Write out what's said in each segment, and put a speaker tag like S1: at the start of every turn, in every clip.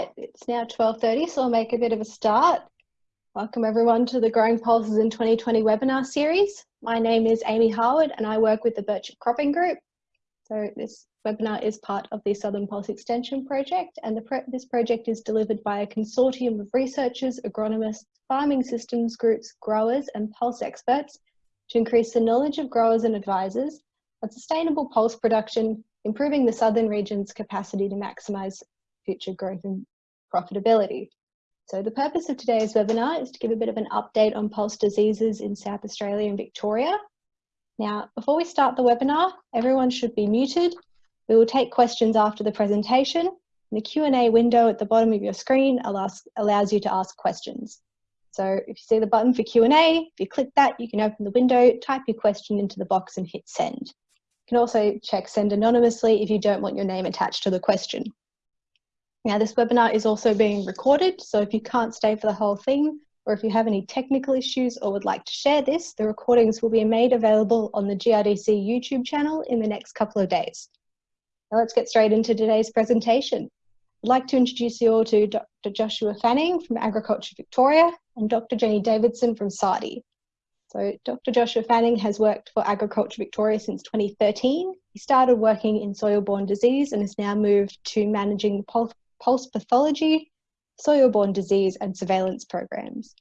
S1: right, it's now 12.30, so I'll make a bit of a start. Welcome everyone to the Growing Pulses in 2020 webinar series. My name is Amy Harwood and I work with the Birchip Cropping Group. So this webinar is part of the Southern Pulse Extension Project and this project is delivered by a consortium of researchers, agronomists, farming systems groups, growers and pulse experts to increase the knowledge of growers and advisors on sustainable pulse production, improving the southern region's capacity to maximise future growth and profitability. So the purpose of today's webinar is to give a bit of an update on pulse diseases in South Australia and Victoria. Now, before we start the webinar, everyone should be muted. We will take questions after the presentation. The Q&A window at the bottom of your screen allows, allows you to ask questions. So if you see the button for Q&A, if you click that, you can open the window, type your question into the box and hit send. You can also check send anonymously if you don't want your name attached to the question. Now this webinar is also being recorded, so if you can't stay for the whole thing, or if you have any technical issues or would like to share this, the recordings will be made available on the GRDC YouTube channel in the next couple of days. Now let's get straight into today's presentation. I'd like to introduce you all to Dr. Joshua Fanning from Agriculture Victoria and Dr. Jenny Davidson from SARDI. So Dr. Joshua Fanning has worked for Agriculture Victoria since 2013. He started working in soil-borne disease and has now moved to managing the pulse pathology, soil-borne disease and surveillance programs.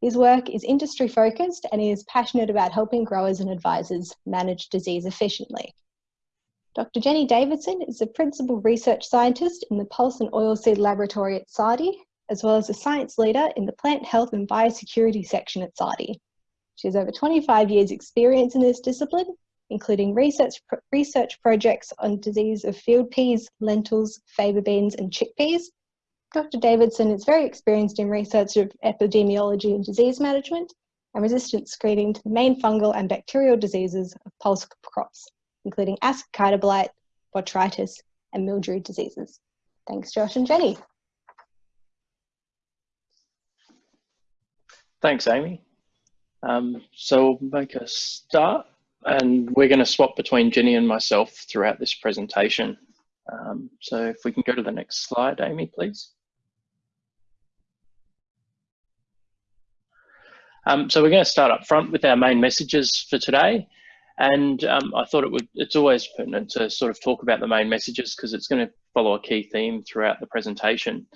S1: His work is industry focused and he is passionate about helping growers and advisors manage disease efficiently. Dr. Jenny Davidson is a principal research scientist in the Pulse and Oilseed Laboratory at SARDI, as well as a science leader in the Plant Health and Biosecurity section at SARDI. She has over 25 years experience in this discipline including research, research projects on disease of field peas, lentils, faba beans and chickpeas. Dr. Davidson is very experienced in research of epidemiology and disease management and resistance screening to the main fungal and bacterial diseases of pulse crops, including Ascochyta blight, botrytis, and mildew diseases. Thanks, Josh and Jenny.
S2: Thanks, Amy. Um, so we'll make a start and we're going to swap between Jenny and myself throughout this presentation. Um, so if we can go to the next slide, Amy, please. Um, so we're going to start up front with our main messages for today. And um, I thought it would, it's always pertinent to sort of talk about the main messages because it's going to follow a key theme throughout the presentation.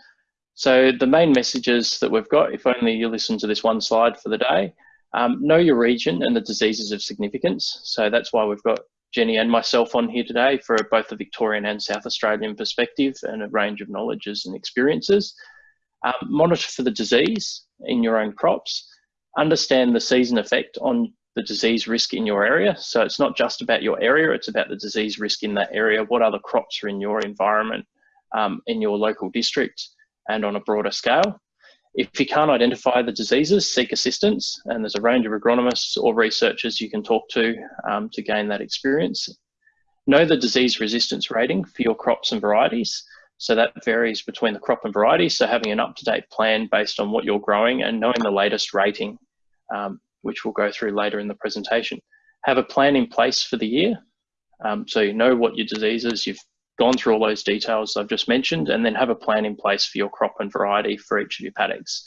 S2: So the main messages that we've got, if only you listen to this one slide for the day, um, know your region and the diseases of significance. So that's why we've got Jenny and myself on here today for both the Victorian and South Australian perspective and a range of knowledges and experiences. Um, monitor for the disease in your own crops. Understand the season effect on the disease risk in your area. So it's not just about your area, it's about the disease risk in that area. What other crops are in your environment, um, in your local district and on a broader scale. If you can't identify the diseases, seek assistance, and there's a range of agronomists or researchers you can talk to um, to gain that experience. Know the disease resistance rating for your crops and varieties. So that varies between the crop and variety. So having an up-to-date plan based on what you're growing and knowing the latest rating, um, which we'll go through later in the presentation. Have a plan in place for the year. Um, so you know what your diseases, you've gone through all those details I've just mentioned, and then have a plan in place for your crop and variety for each of your paddocks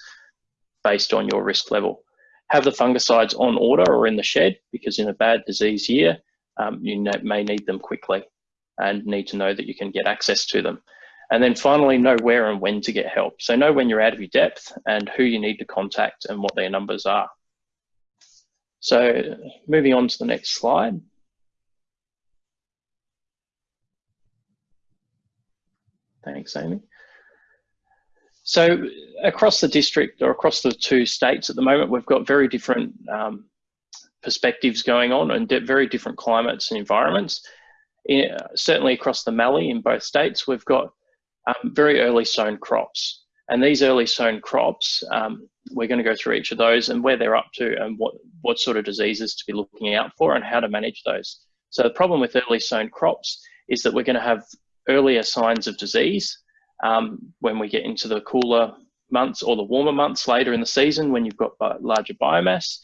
S2: based on your risk level. Have the fungicides on order or in the shed because in a bad disease year, um, you may need them quickly and need to know that you can get access to them. And then finally, know where and when to get help. So know when you're out of your depth and who you need to contact and what their numbers are. So moving on to the next slide. Thanks, Amy. So across the district or across the two states at the moment, we've got very different um, perspectives going on and very different climates and environments. In, certainly across the Mallee in both states, we've got um, very early sown crops. And these early sown crops, um, we're going to go through each of those and where they're up to and what, what sort of diseases to be looking out for and how to manage those. So the problem with early sown crops is that we're going to have earlier signs of disease um, when we get into the cooler months or the warmer months later in the season when you've got larger biomass.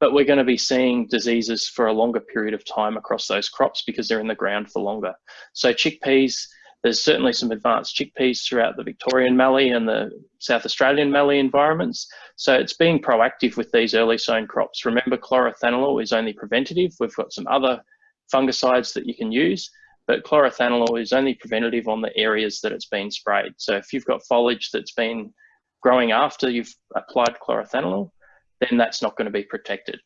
S2: But we're going to be seeing diseases for a longer period of time across those crops because they're in the ground for longer. So chickpeas, There's certainly some advanced chickpeas throughout the Victorian mallee and the South Australian mallee environments. So it's being proactive with these early sown crops. Remember, chlorothalonil is only preventative. We've got some other fungicides that you can use, but chlorothalonil is only preventative on the areas that it's been sprayed. So if you've got foliage that's been growing after you've applied chlorothalonil, then that's not going to be protected.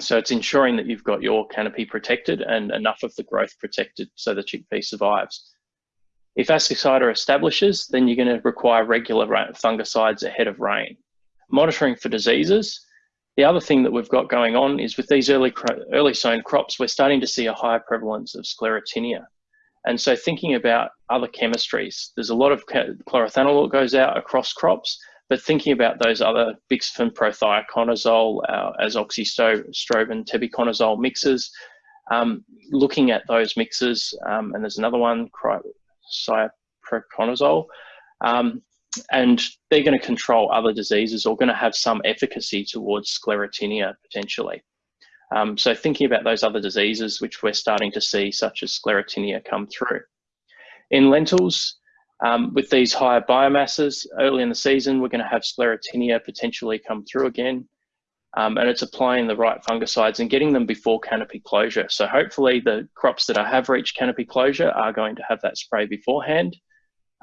S2: So it's ensuring that you've got your canopy protected and enough of the growth protected so the chickpea survives. If Ascochyta establishes, then you're going to require regular fungicides ahead of rain. Monitoring for diseases. The other thing that we've got going on is with these early, early sown crops, we're starting to see a higher prevalence of sclerotinia. And so thinking about other chemistries, there's a lot of chlorothalonil that goes out across crops, but thinking about those other bixafen prothioconazole, uh, azoxystrobin, tebuconazole mixes, um, looking at those mixes, um, and there's another one, cyproconazole, um, and they're going to control other diseases or going to have some efficacy towards sclerotinia potentially. Um, so thinking about those other diseases which we're starting to see, such as sclerotinia, come through. In lentils, um, with these higher biomasses early in the season, we're going to have sclerotinia potentially come through again. Um, and it's applying the right fungicides and getting them before canopy closure. So hopefully the crops that have reached canopy closure are going to have that spray beforehand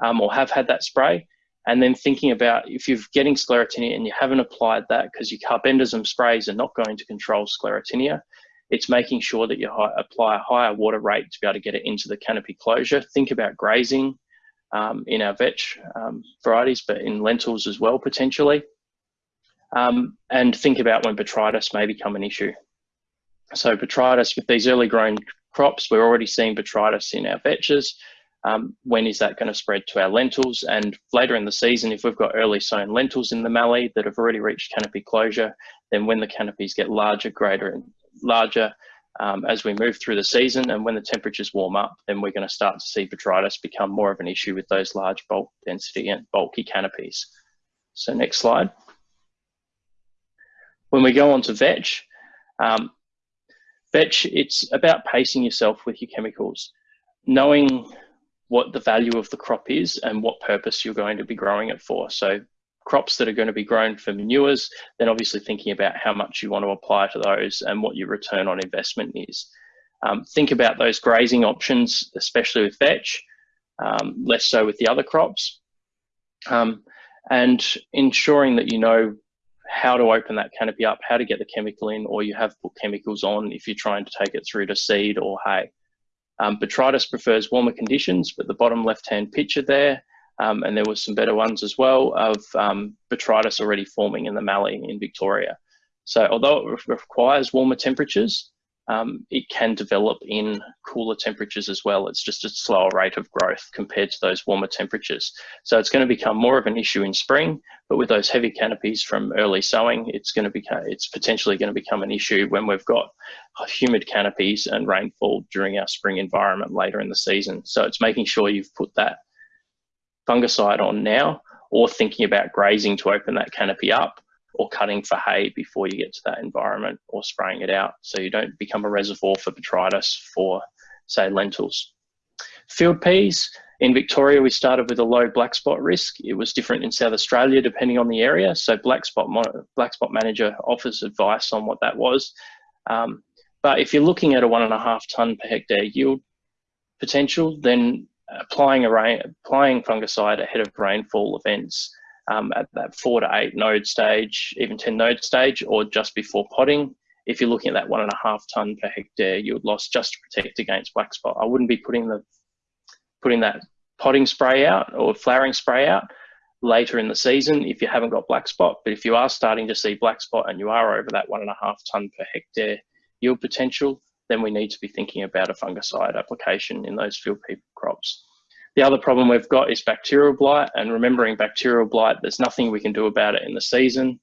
S2: um, or have had that spray. And then thinking about if you're getting sclerotinia and you haven't applied that because your carbendazim sprays are not going to control sclerotinia, it's making sure that you apply a higher water rate to be able to get it into the canopy closure. Think about grazing um, in our vetch um, varieties, but in lentils as well, potentially. Um, and think about when botrytis may become an issue. So botrytis, with these early grown crops, we're already seeing botrytis in our vetches. Um, when is that going to spread to our lentils? And later in the season, if we've got early sown lentils in the mallee that have already reached canopy closure, then when the canopies get larger, greater and larger, um, as we move through the season and when the temperatures warm up, then we're going to start to see botrytis become more of an issue with those large bulk density and bulky canopies. So next slide. When we go on to vetch, um, vetch, it's about pacing yourself with your chemicals, knowing what the value of the crop is and what purpose you're going to be growing it for. So crops that are going to be grown for manures, then obviously thinking about how much you want to apply to those and what your return on investment is. Um, think about those grazing options, especially with vetch, um, less so with the other crops, um, and ensuring that you know how to open that canopy up, how to get the chemical in, or you have put chemicals on if you're trying to take it through to seed or hay. Um, botrytis prefers warmer conditions, but the bottom left-hand picture there um, and there was some better ones as well of um, botrytis already forming in the mallee in Victoria. So although it requires warmer temperatures, um, it can develop in cooler temperatures as well. It's just a slower rate of growth compared to those warmer temperatures. So it's going to become more of an issue in spring, but with those heavy canopies from early sowing, it's going to become, it's potentially going to become an issue when we've got humid canopies and rainfall during our spring environment later in the season. So it's making sure you've put that fungicide on now or thinking about grazing to open that canopy up or cutting for hay before you get to that environment or spraying it out so you don't become a reservoir for botrytis for say lentils. Field peas, in Victoria we started with a low black spot risk. It was different in South Australia depending on the area. So black spot, black spot manager offers advice on what that was. Um, but if you're looking at a one and a half tonne per hectare yield potential, then applying a rain, applying fungicide ahead of rainfall events um, at that four to eight node stage, even 10 node stage, or just before potting. If you're looking at that one and a half ton per hectare yield loss just to protect against black spot, I wouldn't be putting the putting that potting spray out or flowering spray out later in the season if you haven't got black spot. But if you are starting to see black spot and you are over that one and a half ton per hectare yield potential, then we need to be thinking about a fungicide application in those field pea crops. The other problem we've got is bacterial blight and remembering bacterial blight, there's nothing we can do about it in the season.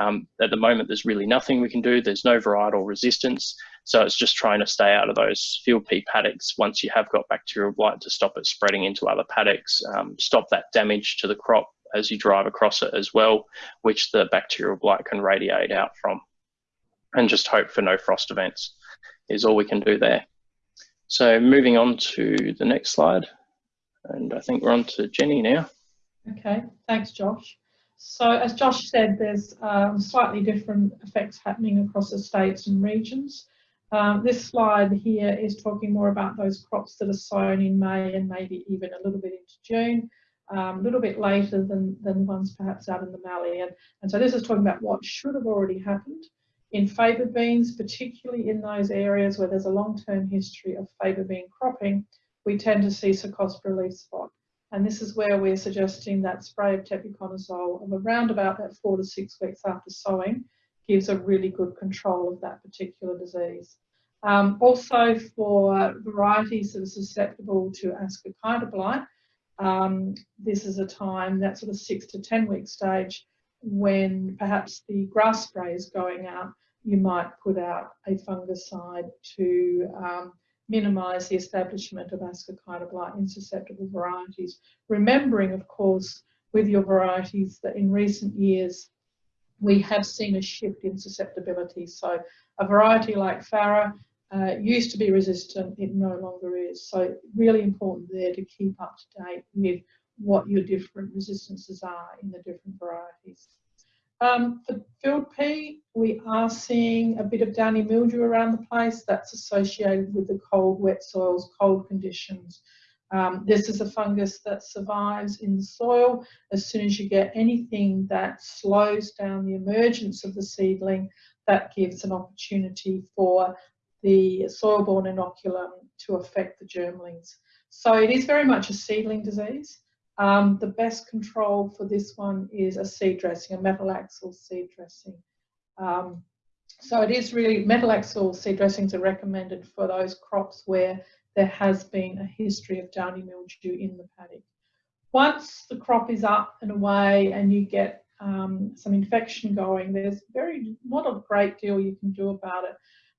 S2: Um, at the moment, there's really nothing we can do. There's no varietal resistance. So it's just trying to stay out of those field pea paddocks once you have got bacterial blight to stop it spreading into other paddocks, um, stop that damage to the crop as you drive across it as well, which the bacterial blight can radiate out from. And just hope for no frost events is all we can do there. So moving on to the next slide. And I think we're on to Jenny now.
S3: Okay, thanks Josh. So as Josh said, there's um, slightly different effects happening across the states and regions. Um, this slide here is talking more about those crops that are sown in May and maybe even a little bit into June, um, a little bit later than, than ones perhaps out in the Mallee. And, and so this is talking about what should have already happened in faba beans, particularly in those areas where there's a long-term history of faba bean cropping, we tend to see Cercospora leaf spot. And this is where we're suggesting that spray of tebuconazole of around about that four to six weeks after sowing gives a really good control of that particular disease. Um, also for varieties that are susceptible to ascochyta blight, um, this is a time, that sort of six to 10 week stage, when perhaps the grass spray is going out, you might put out a fungicide to um, minimise the establishment of ascochyta in susceptible varieties. Remembering, of course, with your varieties that in recent years we have seen a shift in susceptibility. So a variety like Farah uh, used to be resistant, it no longer is. So really important there to keep up to date with what your different resistances are in the different varieties. Um, for field pea, we are seeing a bit of downy mildew around the place. That's associated with the cold, wet soils, cold conditions. Um, this is a fungus that survives in the soil. As soon as you get anything that slows down the emergence of the seedling, that gives an opportunity for the soil-borne inoculum to affect the germlings. So it is very much a seedling disease. Um, the best control for this one is a seed dressing, a metalaxyl seed dressing. Um, so it is really, metalaxyl seed dressings are recommended for those crops where there has been a history of downy mildew in the paddock. Once the crop is up and away and you get um, some infection going, there's very not a great deal you can do about it.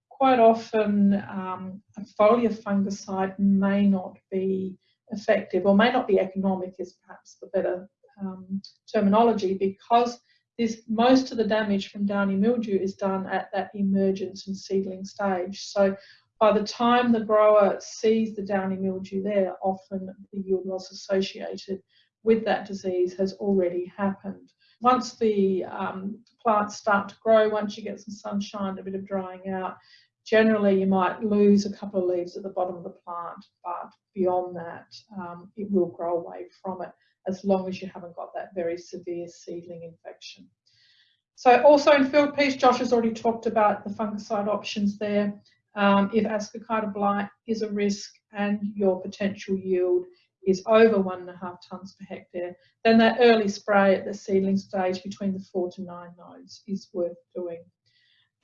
S3: Quite often um, a foliar fungicide may not be effective or may not be economic is perhaps the better um, terminology because this most of the damage from downy mildew is done at that emergence and seedling stage. So by the time the grower sees the downy mildew there, often the yield loss associated with that disease has already happened. Once the um, plants start to grow, once you get some sunshine, a bit of drying out, generally you might lose a couple of leaves at the bottom of the plant, but beyond that, um, it will grow away from it as long as you haven't got that very severe seedling infection. So also in field peas, Josh has already talked about the fungicide options there. Um, if ascochyta blight is a risk and your potential yield is over one and a half tonnes per hectare, then that early spray at the seedling stage between the four to nine nodes is worth doing.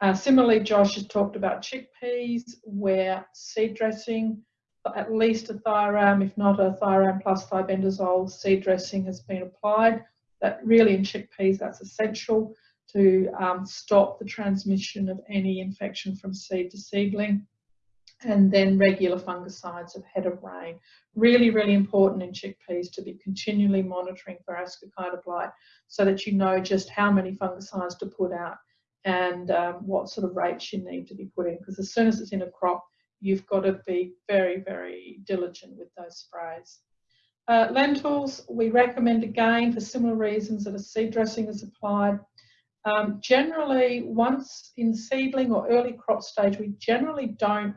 S3: Uh, similarly, Josh has talked about chickpeas where seed dressing, at least a thiram, if not a thiram plus thiabendazole seed dressing has been applied. That really in chickpeas, that's essential to um, stop the transmission of any infection from seed to seedling. And then regular fungicides ahead of rain. Really, really important in chickpeas to be continually monitoring for ascochyta blight so that you know just how many fungicides to put out and um, what sort of rates you need to be put in because as soon as it's in a crop you've got to be very very diligent with those sprays. Uh, lentils we recommend again for similar reasons that a seed dressing is applied. Um, generally once in seedling or early crop stage we generally don't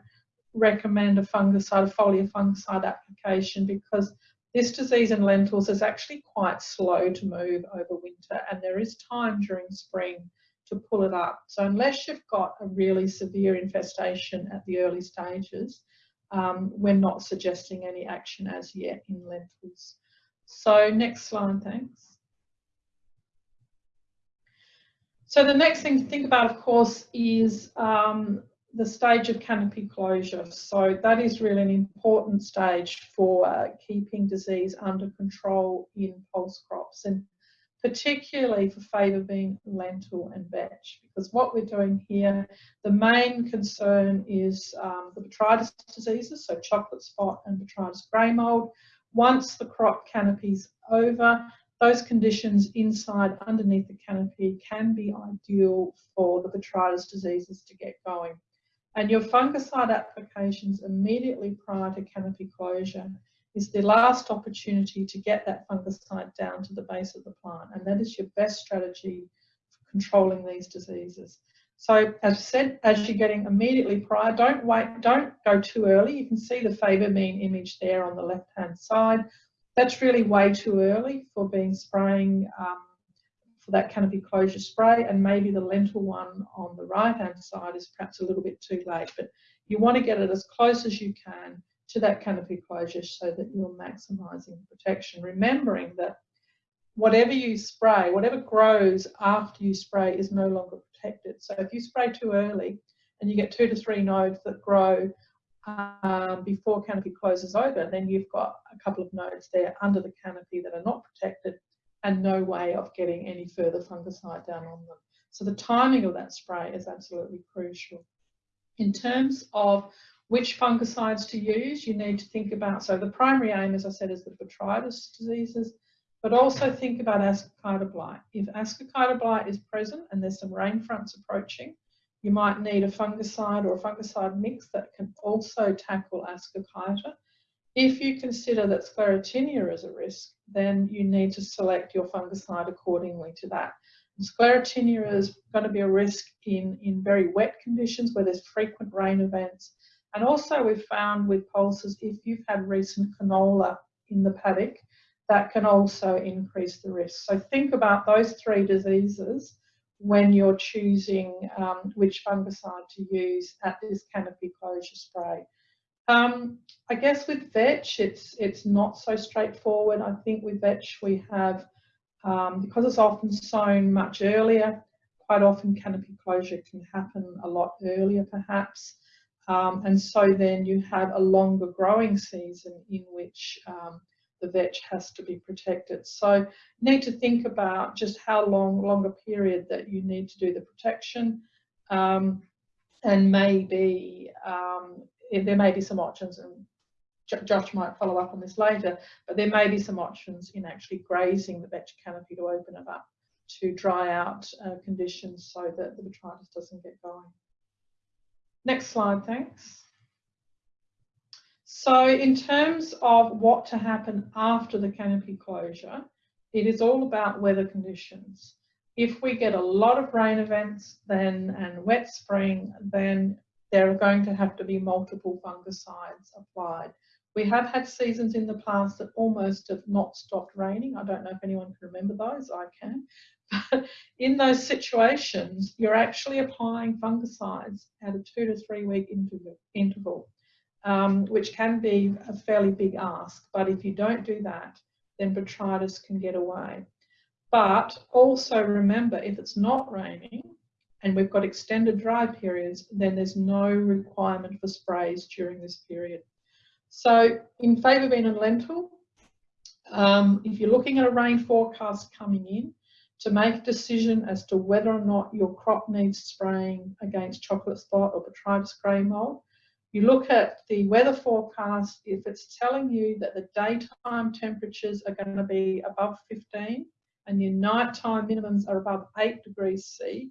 S3: recommend a fungicide, a foliar fungicide application because this disease in lentils is actually quite slow to move over winter and there is time during spring to pull it up. So unless you've got a really severe infestation at the early stages, um, we're not suggesting any action as yet in lentils. So next slide, thanks. So the next thing to think about, of course, is um, the stage of canopy closure. So that is really an important stage for uh, keeping disease under control in pulse crops. And particularly for faba bean, lentil and vetch. Because what we're doing here, the main concern is um, the botrytis diseases, so chocolate spot and botrytis grey mould. Once the crop canopy's over, those conditions inside, underneath the canopy can be ideal for the botrytis diseases to get going. And your fungicide applications immediately prior to canopy closure is the last opportunity to get that fungicide down to the base of the plant. And that is your best strategy for controlling these diseases. So as I said, as you're getting immediately prior, don't wait, don't go too early. You can see the faba bean image there on the left-hand side. That's really way too early for being spraying um, for that canopy closure spray and maybe the lentil one on the right hand side is perhaps a little bit too late but you want to get it as close as you can to that canopy closure so that you're maximising protection remembering that whatever you spray whatever grows after you spray is no longer protected so if you spray too early and you get two to three nodes that grow um, before canopy closes over, then you've got a couple of nodes there under the canopy that are not protected and no way of getting any further fungicide down on them. So the timing of that spray is absolutely crucial. In terms of which fungicides to use, you need to think about, so the primary aim, as I said, is the botrytis diseases, but also think about ascochyta blight. If ascochyta blight is present and there's some rain fronts approaching, you might need a fungicide or a fungicide mix that can also tackle ascochyta if you consider that sclerotinia is a risk, then you need to select your fungicide accordingly to that. Sclerotinia is going to be a risk in, in very wet conditions where there's frequent rain events. And also we've found with pulses, if you've had recent canola in the paddock, that can also increase the risk. So think about those three diseases when you're choosing um, which fungicide to use at this canopy closure spray. Um, I guess with vetch, it's it's not so straightforward. I think with vetch we have, um, because it's often sown much earlier, quite often canopy closure can happen a lot earlier perhaps. Um, and so then you have a longer growing season in which um, the vetch has to be protected. So you need to think about just how long, longer period that you need to do the protection. Um, and maybe um, there may be some options and Josh might follow up on this later, but there may be some options in actually grazing the vetch canopy to open it up to dry out uh, conditions so that the botrytis doesn't get going. Next slide, thanks. So in terms of what to happen after the canopy closure, it is all about weather conditions. If we get a lot of rain events then and wet spring, then there are going to have to be multiple fungicides applied. We have had seasons in the past that almost have not stopped raining. I don't know if anyone can remember those, I can. But in those situations, you're actually applying fungicides at a two to three week interval, um, which can be a fairly big ask. But if you don't do that, then botrytis can get away. But also remember, if it's not raining, and we've got extended dry periods, then there's no requirement for sprays during this period. So in faba bean and lentil, um, if you're looking at a rain forecast coming in, to make a decision as to whether or not your crop needs spraying against chocolate spot or botrytis grey mold, you look at the weather forecast, if it's telling you that the daytime temperatures are going to be above 15 and your nighttime minimums are above 8 degrees C,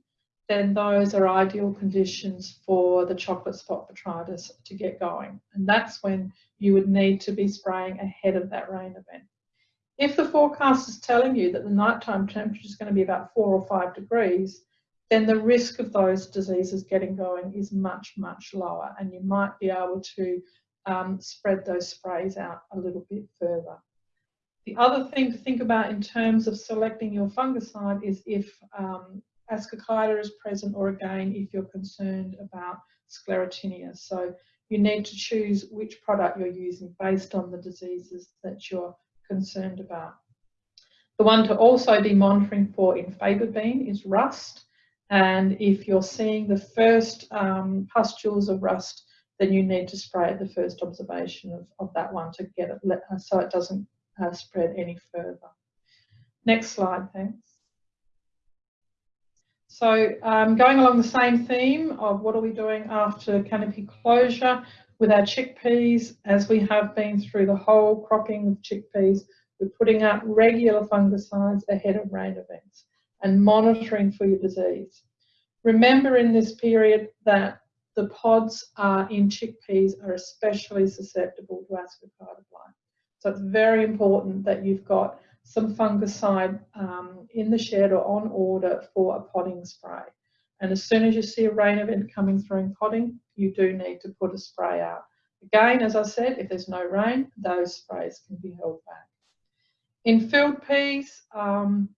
S3: then those are ideal conditions for the chocolate spot botrytis to get going. And that's when you would need to be spraying ahead of that rain event. If the forecast is telling you that the nighttime temperature is going to be about four or five degrees, then the risk of those diseases getting going is much, much lower. And you might be able to um, spread those sprays out a little bit further. The other thing to think about in terms of selecting your fungicide is if um, ascochyta is present or again if you're concerned about sclerotinia. So you need to choose which product you're using based on the diseases that you're concerned about. The one to also be monitoring for in faba bean is rust. And if you're seeing the first um, pustules of rust, then you need to spray at the first observation of, of that one to get it so it doesn't uh, spread any further. Next slide, thanks. So um, going along the same theme of what are we doing after canopy closure with our chickpeas, as we have been through the whole cropping of chickpeas, we're putting out regular fungicides ahead of rain events and monitoring for your disease. Remember in this period that the pods in chickpeas are especially susceptible to ascochyta blight. So it's very important that you've got some fungicide um, in the shed or on order for a potting spray. And as soon as you see a rain event coming through in potting, you do need to put a spray out. Again, as I said, if there's no rain, those sprays can be held back. In field peas, um,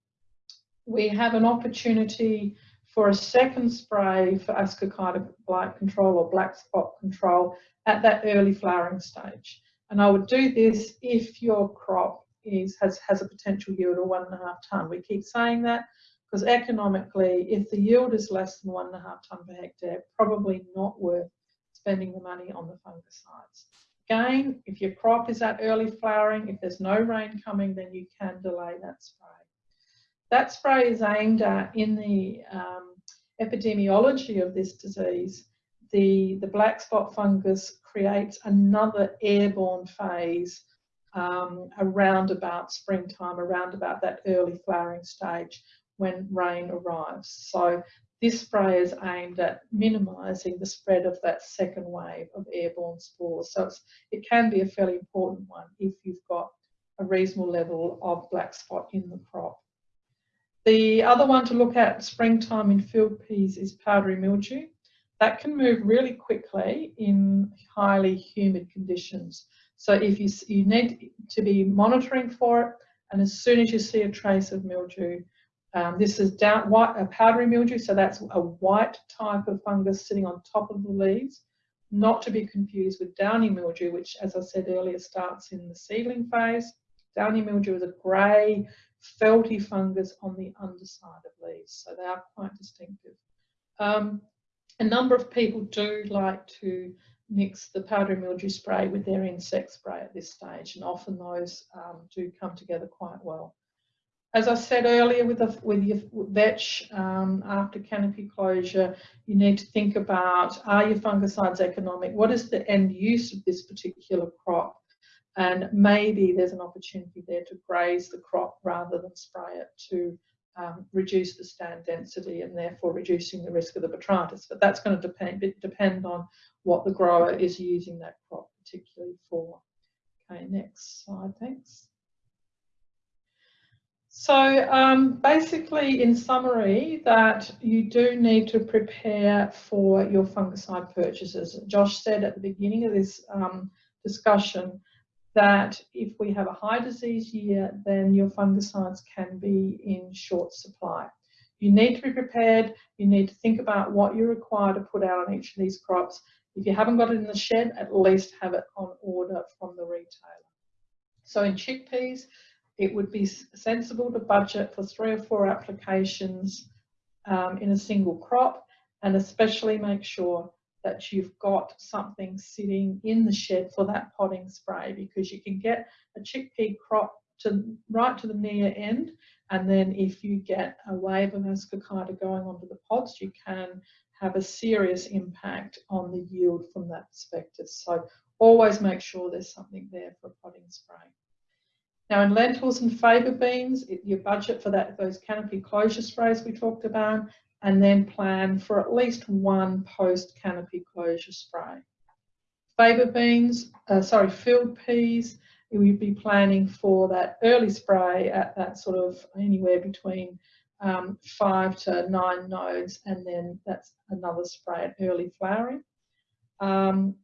S3: we have an opportunity for a second spray for ascochyta blight control or black spot control at that early flowering stage. And I would do this if your crop is has, has a potential yield of one and a half tonne. We keep saying that because economically, if the yield is less than one and a half tonne per hectare, probably not worth spending the money on the fungicides. Again, if your crop is at early flowering, if there's no rain coming, then you can delay that spray. That spray is aimed at, in the um, epidemiology of this disease, the, the black spot fungus creates another airborne phase um, around about springtime, around about that early flowering stage when rain arrives. So this spray is aimed at minimising the spread of that second wave of airborne spores. So it can be a fairly important one if you've got a reasonable level of black spot in the crop. The other one to look at springtime in field peas is powdery mildew. That can move really quickly in highly humid conditions. So if you, you need to be monitoring for it, and as soon as you see a trace of mildew, um, this is down, white, a powdery mildew, so that's a white type of fungus sitting on top of the leaves, not to be confused with downy mildew, which, as I said earlier, starts in the seedling phase. Downy mildew is a grey, felty fungus on the underside of leaves, so they are quite distinctive. Um, a number of people do like to mix the powdery mildew spray with their insect spray at this stage, and often those um, do come together quite well. As I said earlier with, the, with your vetch, um, after canopy closure, you need to think about, are your fungicides economic? What is the end use of this particular crop? And maybe there's an opportunity there to graze the crop rather than spray it to um, reduce the stand density and therefore reducing the risk of the botrytis. But that's going to depend, depend on what the grower is using that crop particularly for. Okay, next slide, thanks. So um, basically, in summary, that you do need to prepare for your fungicide purchases. Josh said at the beginning of this um, discussion that if we have a high disease year, then your fungicides can be in short supply. You need to be prepared. You need to think about what you require to put out on each of these crops. If you haven't got it in the shed, at least have it on order from the retailer. So in chickpeas, it would be sensible to budget for three or four applications um, in a single crop and especially make sure that you've got something sitting in the shed for that potting spray because you can get a chickpea crop to right to the near end and then if you get a wave of ascochyta going onto the pods you can have a serious impact on the yield from that perspective so always make sure there's something there for potting spray. Now in lentils and faba beans, it, your budget for that those canopy closure sprays we talked about, and then plan for at least one post canopy closure spray. faba beans, uh, sorry, field peas, you'd be planning for that early spray at that sort of anywhere between um, five to nine nodes, and then that's another spray at early flowering. Um,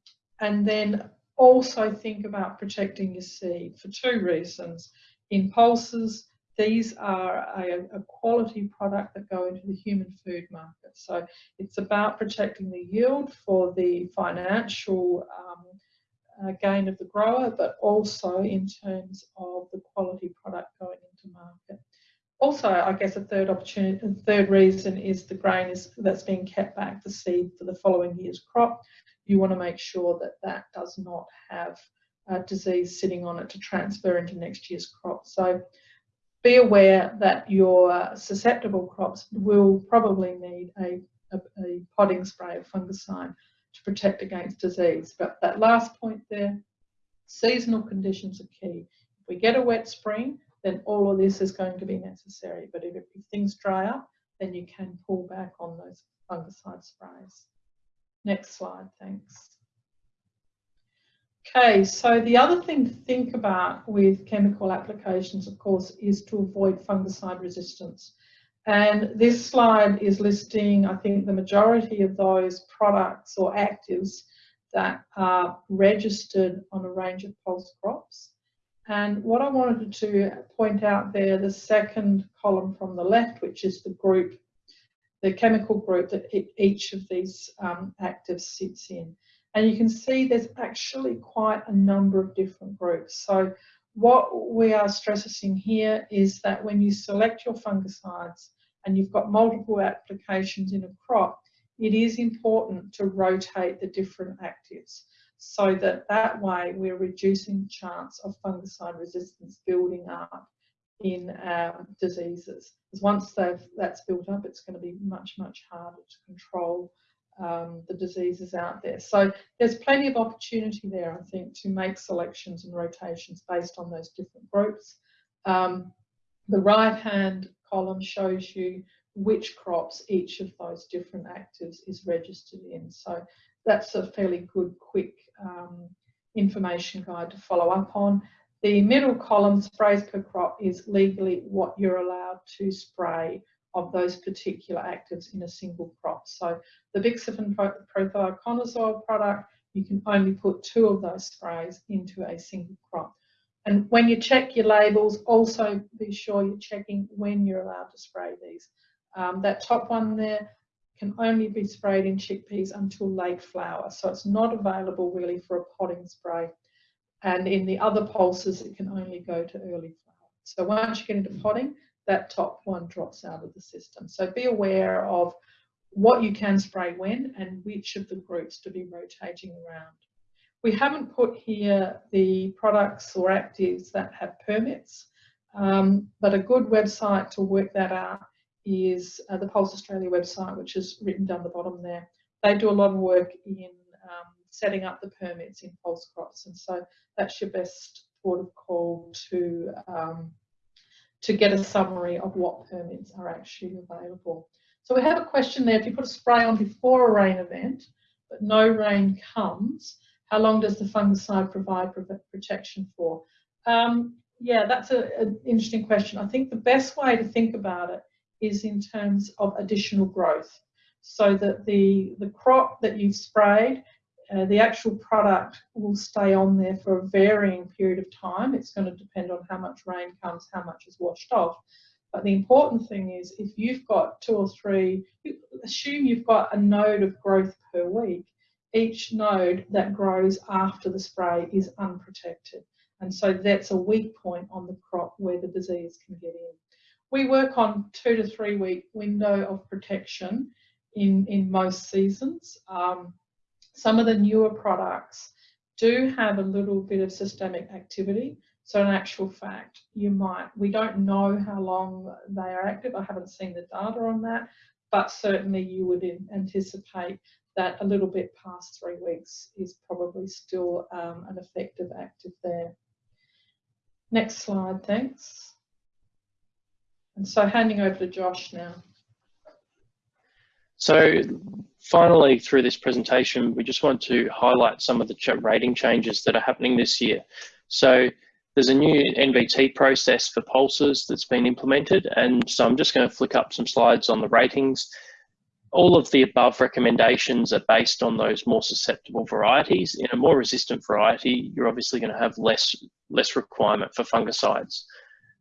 S3: and then also think about protecting your seed for two reasons. In pulses, these are a, a, quality product that go into the human food market. So it's about protecting the yield for the financial um, uh, gain of the grower, but also in terms of the quality product going into market. Also, I guess a third opportunity, a third reason is the grain is that's being kept back, the seed for the following year's crop you want to make sure that that does not have a disease sitting on it to transfer into next year's crop. So be aware that your susceptible crops will probably need a, a, a potting spray of fungicide to protect against disease. But that last point there, seasonal conditions are key. If we get a wet spring, then all of this is going to be necessary. But if, if things dry up, then you can pull back on those fungicide sprays. Next slide, thanks. Okay, so the other thing to think about with chemical applications, of course, is to avoid fungicide resistance. And this slide is listing, I think, the majority of those products or actives that are registered on a range of pulse crops. And what I wanted to point out there, the second column from the left, which is the group, the chemical group that each of these um, actives sits in. And you can see there's actually quite a number of different groups. So what we are stressing here is that when you select your fungicides and you've got multiple applications in a crop, it is important to rotate the different actives so that that way we're reducing the chance of fungicide resistance building up in um, diseases. Because once that's built up, it's going to be much, much harder to control um, the diseases out there. So there's plenty of opportunity there, I think, to make selections and rotations based on those different groups. Um, the right-hand column shows you which crops each of those different actives is registered in. So that's a fairly good, quick um, information guide to follow up on. The middle column, sprays per crop, is legally what you're allowed to spray of those particular actives in a single crop. So the Bixafen prothioconazole product, you can only put two of those sprays into a single crop. And when you check your labels, also be sure you're checking when you're allowed to spray these. Um, that top one there can only be sprayed in chickpeas until late flower, so it's not available really for a potting spray. And in the other pulses, it can only go to early flower. So once you get into potting, that top one drops out of the system. So be aware of what you can spray when and which of the groups to be rotating around. We haven't put here the products or actives that have permits, um, but a good website to work that out is uh, the Pulse Australia website, which is written down the bottom there. They do a lot of work in um, setting up the permits in pulse crops, and so that's your best port of call to um, to get a summary of what permits are actually available. So we have a question there, if you put a spray on before a rain event, but no rain comes, how long does the fungicide provide protection for? Um, yeah, that's an interesting question. I think the best way to think about it is in terms of additional growth. So that the, the crop that you've sprayed, uh, the actual product will stay on there for a varying period of time. It's going to depend on how much rain comes, how much is washed off. But the important thing is if you've got two or three, assume you've got a node of growth per week, each node that grows after the spray is unprotected. And so that's a weak point on the crop where the disease can get in. We work on two to three week window of protection in, in most seasons. Um, some of the newer products do have a little bit of systemic activity. So in actual fact, you might, we don't know how long they are active. I haven't seen the data on that, but certainly you would anticipate that a little bit past three weeks is probably still um, an effective active there. Next slide, thanks. And so handing over to Josh now.
S2: So finally, through this presentation, we just want to highlight some of the rating changes that are happening this year. So there's a new NVT process for pulses that's been implemented. And so I'm just going to flick up some slides on the ratings all of the above recommendations are based on those more susceptible varieties. In a more resistant variety, you're obviously going to have less, less requirement for fungicides.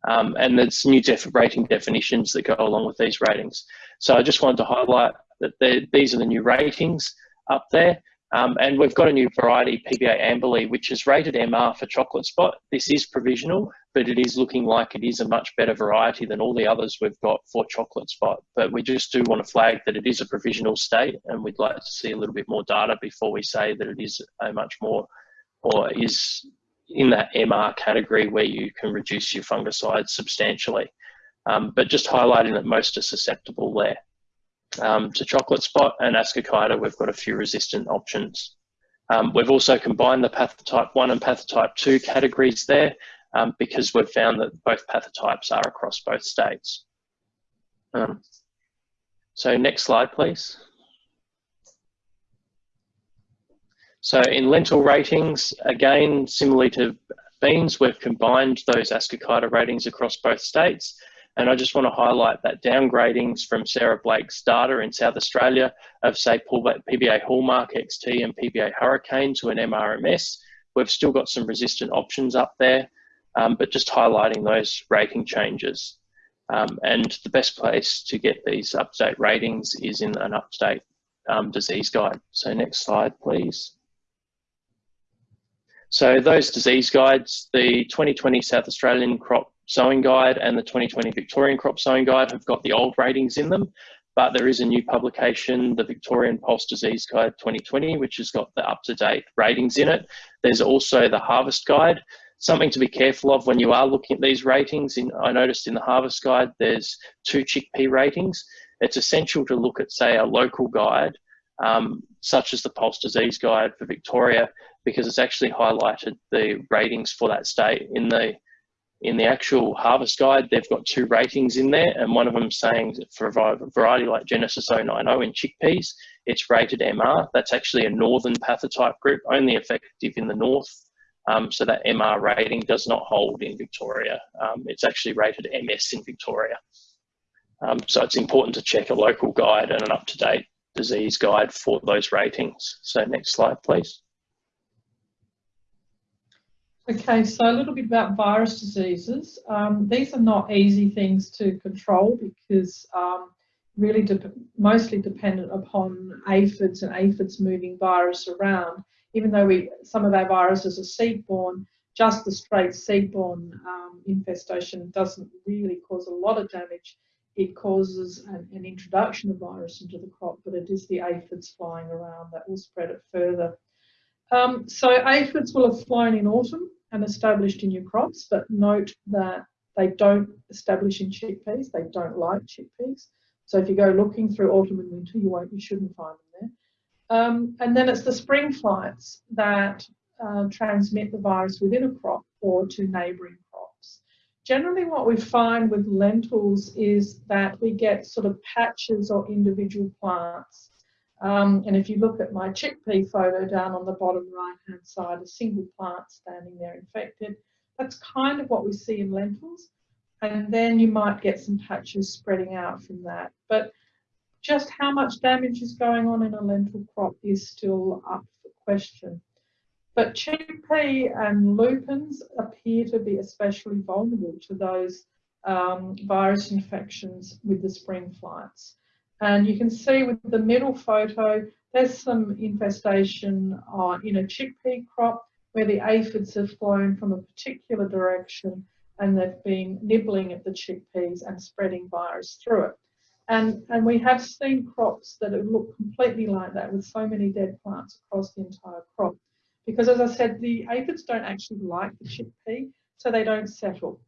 S2: Um, and there's new def rating definitions that go along with these ratings. So I just wanted to highlight that these are the new ratings up there. Um, and we've got a new variety, PBA Amberley, which is rated MR for chocolate spot. This is provisional, but it is looking like it is a much better variety than all the others we've got for chocolate spot. But we just do want to flag that it is a provisional state, and we'd like to see a little bit more data before we say that it is a much more, or is in that MR category where you can reduce your fungicides substantially. Um, but just highlighting that most are susceptible there. Um, to chocolate spot and ascochyta, we've got a few resistant options. Um, we've also combined the pathotype 1 and pathotype 2 categories there um, because we've found that both pathotypes are across both states. Um, so next slide, please. So in lentil ratings, again, similarly to beans, we've combined those Ascochyta ratings across both states. And I just want to highlight that downgradings from Sarah Blake's data in South Australia of say PBA Hallmark XT and PBA Hurricane to an MRMS. We've still got some resistant options up there, um, but just highlighting those rating changes. Um, and the best place to get these up-to-date ratings is in an up-to-date um, disease guide. So next slide, please. So those disease guides, the 2020 South Australian crop sowing guide and the 2020 Victorian crop sowing guide have got the old ratings in them, but there is a new publication, the Victorian Pulse Disease Guide 2020, which has got the up-to-date ratings in it. There's also the harvest guide. Something to be careful of when you are looking at these ratings, in, I noticed in the harvest guide, there's two chickpea ratings. It's essential to look at, say, a local guide, um, such as the Pulse Disease Guide for Victoria, because it's actually highlighted the ratings for that state. In the in the actual harvest guide, they've got two ratings in there, and one of them saying for a variety like Genesis 090 in chickpeas, it's rated MR. That's actually a northern pathotype group, only effective in the north. Um, so that MR rating does not hold in Victoria. Um, it's actually rated MS in Victoria. Um, so it's important to check a local guide and an up-to-date disease guide for those ratings. So next slide, please.
S3: Okay, so a little bit about virus diseases. Um, these are not easy things to control because um, really de mostly dependent upon aphids and aphids moving virus around. Even though we some of our viruses are seed-borne, just the straight seed-borne um, infestation doesn't really cause a lot of damage. It causes an, an introduction of virus into the crop, but it is the aphids flying around that will spread it further. Um, so aphids will have flown in autumn and established in your crops, but note that they don't establish in chickpeas. They don't like chickpeas. So if you go looking through autumn and winter, you won't, you shouldn't find them there. Um, and then it's the spring flights that uh, transmit the virus within a crop or to neighbouring crops. Generally what we find with lentils is that we get sort of patches or individual plants um, and if you look at my chickpea photo down on the bottom right hand side, a single plant standing there infected, that's kind of what we see in lentils. And then you might get some patches spreading out from that. But just how much damage is going on in a lentil crop is still up for question. But chickpea and lupins appear to be especially vulnerable to those um, virus infections with the spring flights. And you can see with the middle photo, there's some infestation uh, in a chickpea crop where the aphids have flown from a particular direction and they've been nibbling at the chickpeas and spreading virus through it. And, and we have seen crops that have looked completely like that with so many dead plants across the entire crop. Because as I said, the aphids don't actually like the chickpea, so they don't settle.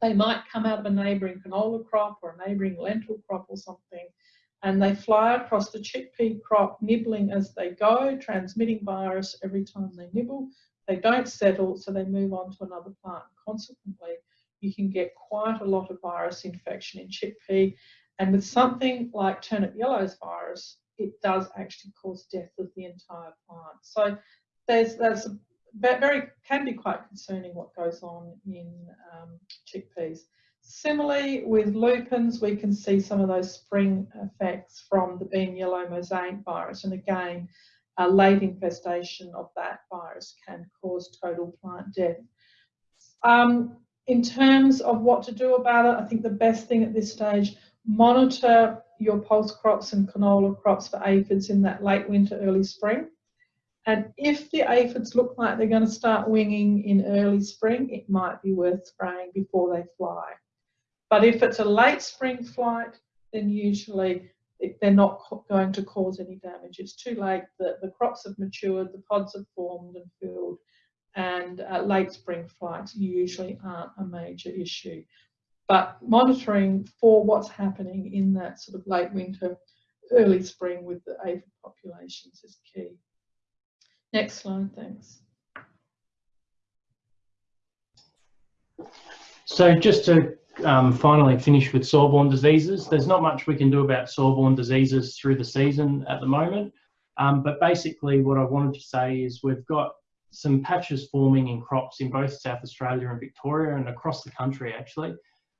S3: They might come out of a neighbouring canola crop or a neighbouring lentil crop or something, and they fly across the chickpea crop, nibbling as they go, transmitting virus every time they nibble. They don't settle, so they move on to another plant. Consequently, you can get quite a lot of virus infection in chickpea. And with something like turnip yellows virus, it does actually cause death of the entire plant. So there's, there's a very, can be quite concerning what goes on in um, chickpeas. Similarly, with lupins, we can see some of those spring effects from the bean yellow mosaic virus. And again, a late infestation of that virus can cause total plant death. Um, in terms of what to do about it, I think the best thing at this stage, monitor your pulse crops and canola crops for aphids in that late winter, early spring. And if the aphids look like they're going to start winging in early spring, it might be worth spraying before they fly. But if it's a late spring flight, then usually they're not going to cause any damage. It's too late. The, the crops have matured, the pods have formed and filled, and uh, late spring flights usually aren't a major issue. But monitoring for what's happening in that sort of late winter, early spring with the aphid populations is key. Next slide, thanks.
S4: So just to um, finally finish with soil-borne diseases. There's not much we can do about soil-borne diseases through the season at the moment.
S2: Um, but basically what I wanted to say is we've got some patches forming in crops in both South Australia and Victoria and across the country actually.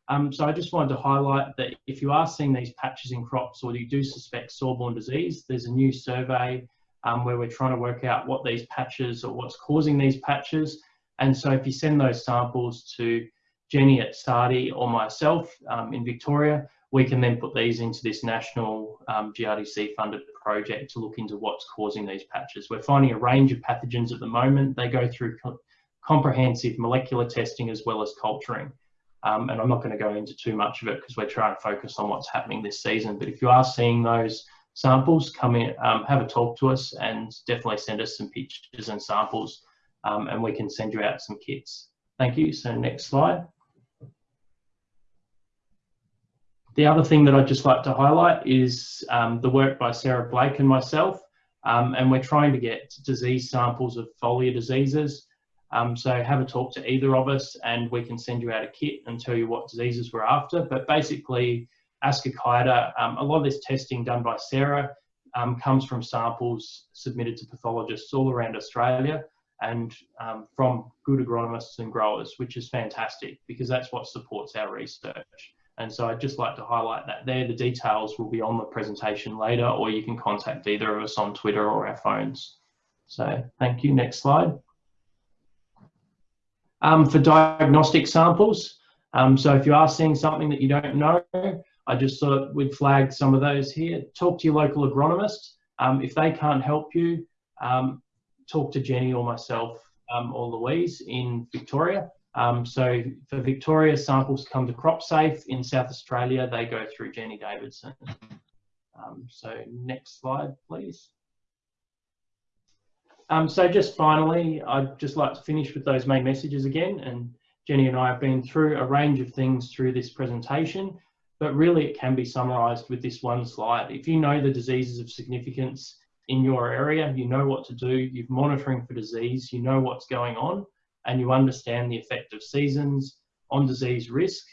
S2: Um, so I just wanted to highlight that if you are seeing these patches in crops or you do suspect soil-borne disease, there's a new survey um, where we're trying to work out what these patches or what's causing these patches. And so if you send those samples to Jenny at SARDI or myself um, in Victoria, we can then put these into this national um, GRDC funded project to look into what's causing these patches. We're finding a range of pathogens at the moment. They go through co comprehensive molecular testing as well as culturing. Um, and I'm not going to go into too much of it because we're trying to focus on what's happening this season. But if you are seeing those samples, come in, um, have a talk to us and definitely send us some pictures and samples um, and we can send you out some kits. Thank you. So next slide. The other thing that I'd just like to highlight is um, the work by Sarah Blake and myself. Um, and we're trying to get disease samples of foliar diseases. Um, so have a talk to either of us and we can send you out a kit and tell you what diseases we're after. But basically, Ascochyta, um, a lot of this testing done by Sarah um, comes from samples submitted to pathologists all around Australia and um, from good agronomists and growers, which is fantastic because that's what supports our research. And so I'd just like to highlight that there. The details will be on the presentation later, or you can contact either of us on Twitter or our phones. So thank you. Next slide. Um, for diagnostic samples, um, so if you are seeing something that you don't know, I just thought we'd flag some of those here. Talk to your local agronomist. Um, if they can't help you, um, talk to Jenny or myself um, or Louise in Victoria. Um, so for Victoria, samples come to CropSafe. In South Australia, they go through Jenny Davidson. Um, so next slide, please. Um, so just finally, I'd just like to finish with those main messages again. And Jenny and I have been through a range of things through this presentation, but really it can be summarised with this one slide. If you know the diseases of significance in your area, you know what to do, you're monitoring for disease, you know what's going on, and you understand the effect of seasons on disease risk,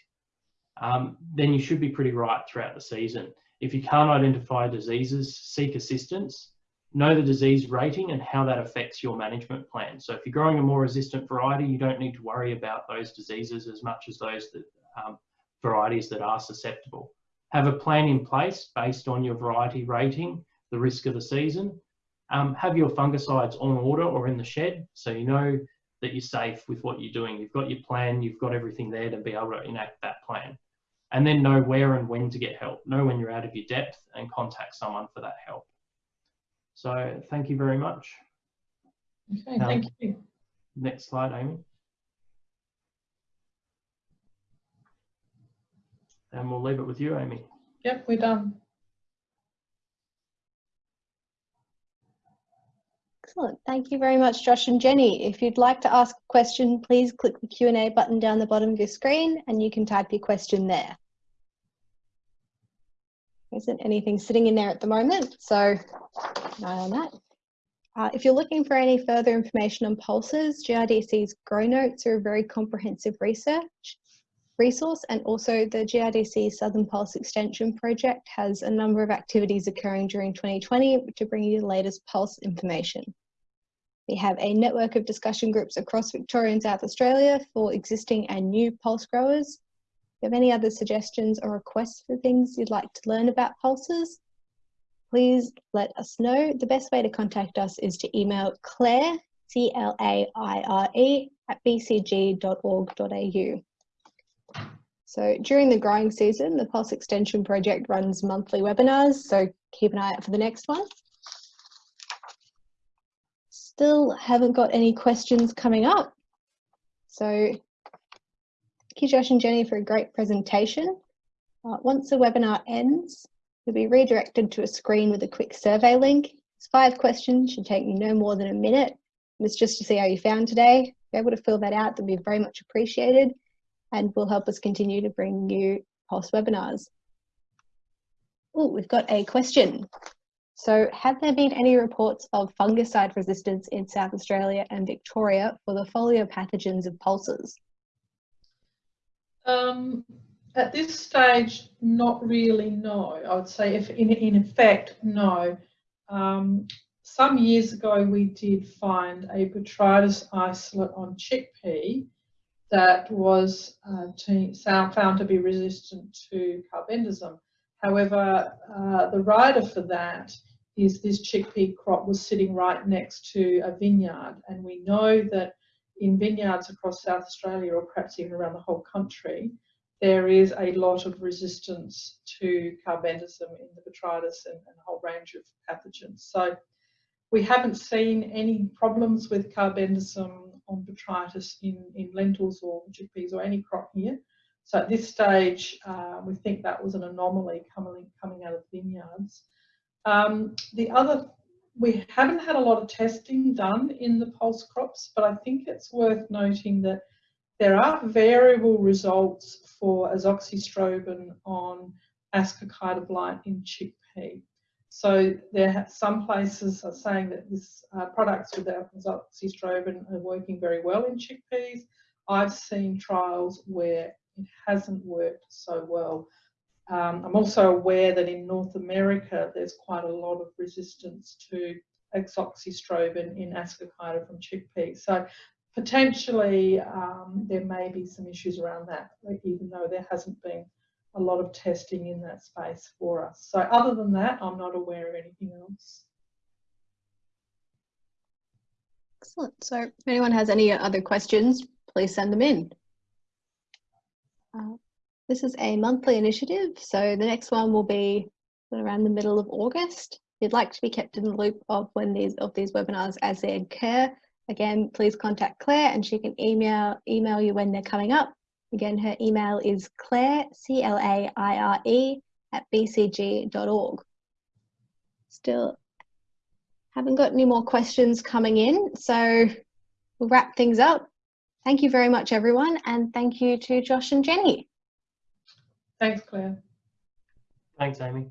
S2: um, then you should be pretty right throughout the season. If you can't identify diseases, seek assistance, know the disease rating and how that affects your management plan. So if you're growing a more resistant variety, you don't need to worry about those diseases as much as those that, um, varieties that are susceptible. Have a plan in place based on your variety rating the risk of the season. Um, have your fungicides on order or in the shed so you know that you're safe with what you're doing. You've got your plan, you've got everything there to be able to enact that plan. And then know where and when to get help. Know when you're out of your depth and contact someone for that help. So thank you very much.
S3: Okay, um, thank you.
S2: Next slide, Amy. And we'll leave it with you, Amy.
S3: Yep, we're done.
S1: Excellent. Thank you very much, Josh and Jenny. If you'd like to ask a question, please click the Q&A button down the bottom of your screen and you can type your question there. There isn't anything sitting in there at the moment, so no on that. Uh, if you're looking for any further information on pulses, GRDC's Grow Notes are a very comprehensive research resource and also the GRDC Southern Pulse Extension Project has a number of activities occurring during 2020 to bring you the latest pulse information. We have a network of discussion groups across Victoria and South Australia for existing and new pulse growers. If you have any other suggestions or requests for things you'd like to learn about pulses, please let us know. The best way to contact us is to email claire, C-L-A-I-R-E, at bcg.org.au. So during the growing season, the Pulse Extension Project runs monthly webinars, so keep an eye out for the next one still haven't got any questions coming up. So thank you, Josh and Jenny, for a great presentation. Uh, once the webinar ends, you'll be redirected to a screen with a quick survey link. It's five questions, should take you no more than a minute. And it's just to see how you found today. If you're able to fill that out, that'd be very much appreciated and will help us continue to bring you pulse webinars. Oh, we've got a question. So have there been any reports of fungicide resistance in South Australia and Victoria for the foliar pathogens of pulses?
S3: Um, at this stage, not really, no. I would say if in, in effect, no. Um, some years ago we did find a botrytis isolate on chickpea that was uh, to, found to be resistant to carbendazim. However, uh, the rider for that is this chickpea crop was sitting right next to a vineyard and we know that in vineyards across South Australia or perhaps even around the whole country there is a lot of resistance to carbendazim in the botrytis and, and a whole range of pathogens. So we haven't seen any problems with carbendazim on botrytis in, in lentils or chickpeas or any crop here. So at this stage, uh, we think that was an anomaly coming, coming out of vineyards. Um, the other, we haven't had a lot of testing done in the pulse crops, but I think it's worth noting that there are variable results for azoxystrobin on ascochyta blight in chickpea. So there, are some places are saying that this uh, products with azoxystrobin are working very well in chickpeas. I've seen trials where it hasn't worked so well. Um, I'm also aware that in North America there's quite a lot of resistance to azoxystrobin in ascochyta from chickpeas. So potentially um, there may be some issues around that, even though there hasn't been a lot of testing in that space for us. So other than that, I'm not aware of anything else.
S1: Excellent. So if anyone has any other questions, please send them in. Uh, this is a monthly initiative, so the next one will be around the middle of August. If you'd like to be kept in the loop of when these of these webinars as they occur, again, please contact Claire and she can email email you when they're coming up. Again, her email is claire, C-L-A-I-R-E, at bcg.org. Still haven't got any more questions coming in, so we'll wrap things up. Thank you very much, everyone, and thank you to Josh and Jenny.
S3: Thanks, Claire.
S4: Thanks, Amy.